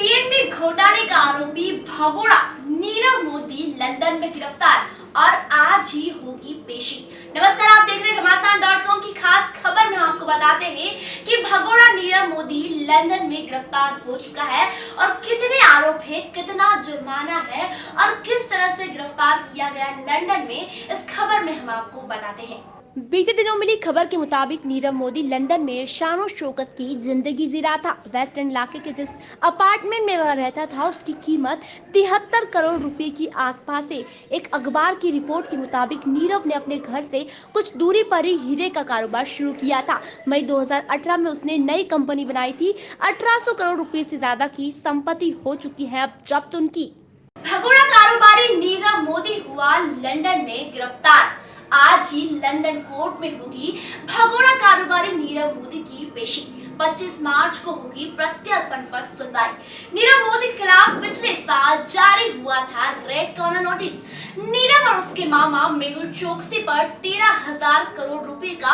घोटाले का आरोपी भगोड़ा नीरव मोदी लंदन में गिरफ़्तार और आज ही होगी पेशी। नमस्कार, आप देख रहे घमासान डॉट कॉम की खास खबर। में आपको बताते हैं कि भगोड़ा नीरव मोदी लंदन में गिरफ़्तार हो चुका है और कितने आरोप है, कितना जुर्माना है और किस तरह से गिरफ़्तार किया गया लंदन में, इस खबर में हम आपको बताते हैं। बीते दिनों मिली खबर के मुताबिक नीरव मोदी लंदन में शानो शोकत की ज़िंदगी जी रहा था वेस्ट एंड इलाके के जिस अपार्टमेंट में वह रहता था, उसकी कीमत तिहत्तर करोड़ रुपए की आसपास है। एक अखबार की रिपोर्ट के मुताबिक नीरव ने अपने घर से कुछ दूरी पर ही हीरे का कारोबार शुरू किया था। मई 2018 में उसने नई कंपनी बनाई थी। 1800 करोड़ रुपए से ज़्यादा की संपत्ति हो चुकी है अब जब्त उनकी। भगोड़ा कारोबारी नीरव मोदी हुआ लंदन में गिरफ़्तार। आज ही लंदन कोर्ट में होगी भगोड़ा कारोबारी नीरव मोदी की पेशी। 25 मार्च को होगी प्रत्यर्पण पर सुनवाई। नीरव मोदी के खिलाफ पिछले साल जारी हुआ था रेड कॉर्नर नोटिस। नीरव और उसके मामा मेहुल चौकसी पर तेरह हज़ार करोड़ रुपए का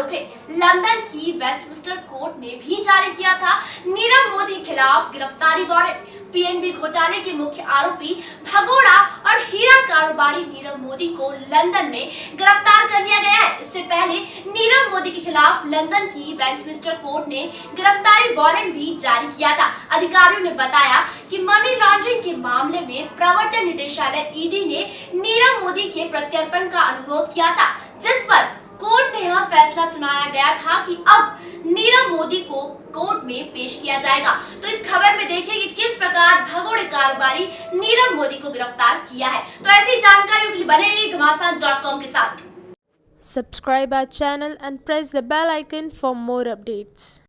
आरोप है। लंदन की वेस्टमिस्टर कोर्ट ने भी जारी किया था। नीरव मोदी के खिलाफ गिरफ्तारी वारंट। पीएनबी घोटाले के मुख्य आरोपी भगोड़ा और हीरा कारोबारी नीरव मोदी को लंदन में गिरफ़्तार कर लिया गया है। इससे पहले नीरव मोदी के खिलाफ लंदन की वेस्टमिस्टर कोर्ट ने गिरफ्तारी वारंट भी जारी किया था। अधिकारियों ने बताया कि मनी लॉन्ड्रिंग के मामले में प्रवर्तन निदेशालय ईडी ने नीरव मोदी के प्रत्यर्पण का अनुरोध किया था, जिस पर फैसला सुनाया गया था कि अब नीरव मोदी को कोर्ट में पेश किया जाएगा। तो इस खबर में देखिए कि किस प्रकार भगोड़े कारोबारी नीरव मोदी को गिरफ़्तार किया है। तो ऐसी जानकारियों के लिए बने रहिए घमासान के साथ। Subscribe our channel and press the bell icon for more updates.